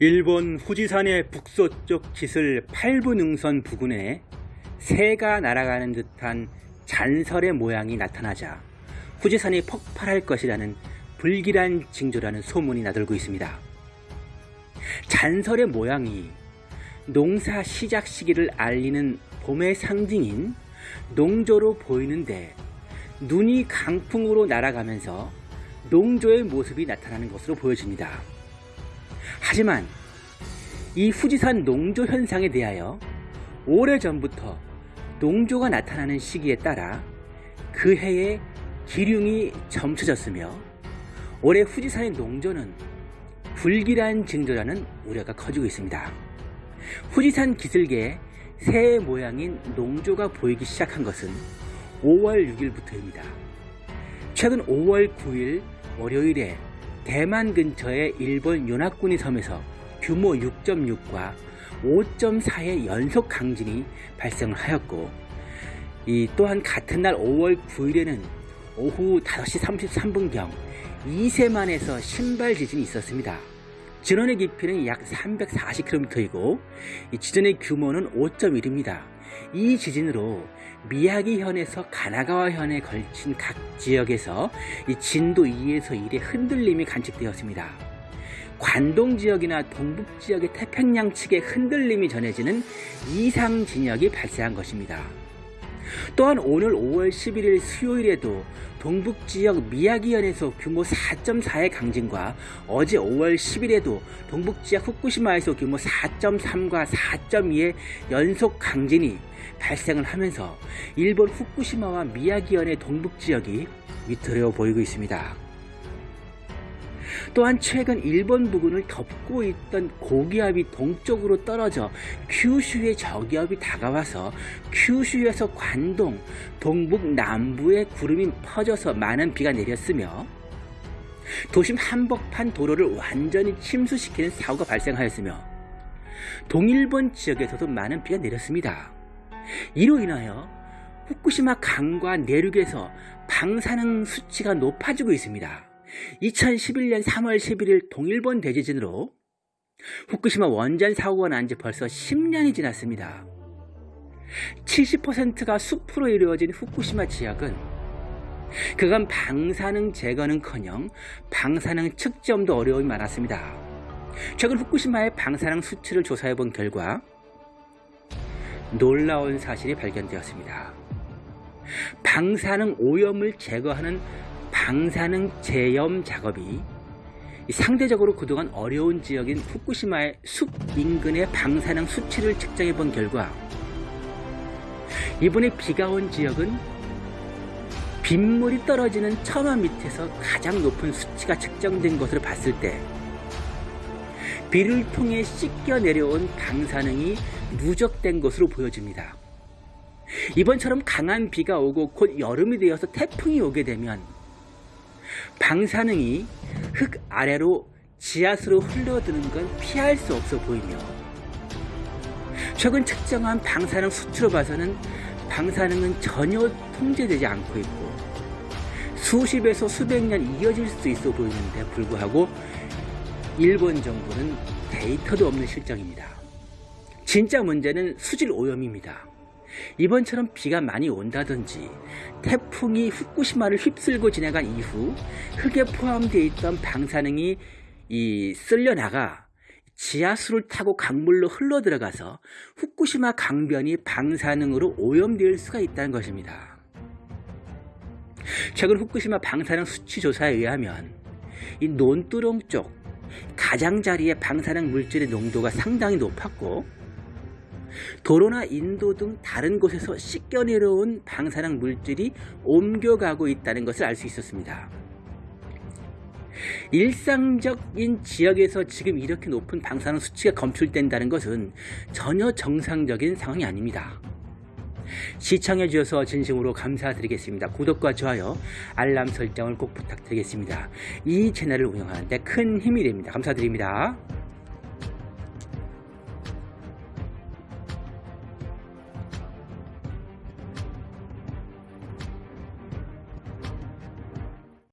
일본 후지산의 북서쪽 지슬 8부 능선 부근에 새가 날아가는 듯한 잔설의 모양이 나타나자 후지산이 폭발할 것이라는 불길한 징조라는 소문이 나돌고 있습니다. 잔설의 모양이 농사 시작 시기를 알리는 봄의 상징인 농조로 보이는데 눈이 강풍으로 날아가면서 농조의 모습이 나타나는 것으로 보여집니다. 하지만 이 후지산 농조 현상에 대하여 오래전부터 농조가 나타나는 시기에 따라 그 해에 기륭이 점쳐졌으며 올해 후지산의 농조는 불길한 징조라는 우려가 커지고 있습니다. 후지산 기슭에 새의 모양인 농조가 보이기 시작한 것은 5월 6일부터입니다. 최근 5월 9일 월요일에 대만 근처의 일본 요나꾸니 섬에서 규모 6.6과 5.4의 연속 강진이 발생을 하였고 이 또한 같은 날 5월 9일에는 오후 5시 33분경 이세만에서 신발 지진이 있었습니다. 진원의 깊이는 약 340km이고 지진의 규모는 5.1입니다. 이 지진으로 미야기현에서 가나가와현에 걸친 각 지역에서 진도 2에서 1의 흔들림이 관측되었습니다. 관동 지역이나 동북 지역의 태평양 측의 흔들림이 전해지는 이상 진역이 발생한 것입니다. 또한 오늘 5월 11일 수요일에도 동북 지역 미야기현에서 규모 4.4의 강진과 어제 5월 10일에도 동북 지역 후쿠시마에서 규모 4.3과 4.2의 연속 강진이 발생을 하면서 일본 후쿠시마와 미야기현의 동북 지역이 위태로워 보이고 있습니다. 또한 최근 일본 부근을 덮고 있던 고기압이 동쪽으로 떨어져 큐슈의 저기압이 다가와서 큐슈에서 관동, 동북 남부에 구름이 퍼져서 많은 비가 내렸으며 도심 한복판 도로를 완전히 침수시키는 사고가 발생하였으며 동일본 지역에서도 많은 비가 내렸습니다. 이로 인하여 후쿠시마 강과 내륙에서 방사능 수치가 높아지고 있습니다. 2011년 3월 11일 동일본 대지진으로 후쿠시마 원전 사고가 난 지 벌써 10년이 지났습니다. 70%가 숲으로 이루어진 후쿠시마 지역은 그간 방사능 제거는커녕 방사능 측정도 어려움이 많았습니다. 최근 후쿠시마의 방사능 수치를 조사해 본 결과 놀라운 사실이 발견되었습니다. 방사능 오염을 제거하는 방사능 제염 작업이 상대적으로 그동안 어려운 지역인 후쿠시마의 숲 인근의 방사능 수치를 측정해 본 결과 이번에 비가 온 지역은 빗물이 떨어지는 천화 밑에서 가장 높은 수치가 측정된 것으로 봤을 때 비를 통해 씻겨 내려온 방사능이 누적된 것으로 보여집니다. 이번처럼 강한 비가 오고 곧 여름이 되어서 태풍이 오게 되면 방사능이 흙 아래로 지하수로 흘러드는 건 피할 수 없어 보이며 최근 측정한 방사능 수치로 봐서는 방사능은 전혀 통제되지 않고 있고 수십에서 수백 년 이어질 수 있어 보이는데 불구하고 일본 정부는 데이터도 없는 실정입니다. 진짜 문제는 수질 오염입니다. 이번처럼 비가 많이 온다든지 태풍이 후쿠시마를 휩쓸고 지나간 이후 흙에 포함되어 있던 방사능이 이 쓸려나가 지하수를 타고 강물로 흘러 들어가서 후쿠시마 강변이 방사능으로 오염될 수가 있다는 것입니다. 최근 후쿠시마 방사능 수치 조사에 의하면 이 논두렁 쪽 가장자리의 방사능 물질의 농도가 상당히 높았고 도로나 인도 등 다른 곳에서 씻겨 내려온 방사능 물질이 옮겨가고 있다는 것을 알 수 있었습니다. 일상적인 지역에서 지금 이렇게 높은 방사능 수치가 검출된다는 것은 전혀 정상적인 상황이 아닙니다. 시청해 주셔서 진심으로 감사드리겠습니다. 구독과 좋아요, 알람 설정을 꼭 부탁드리겠습니다. 이 채널을 운영하는데 큰 힘이 됩니다. 감사드립니다.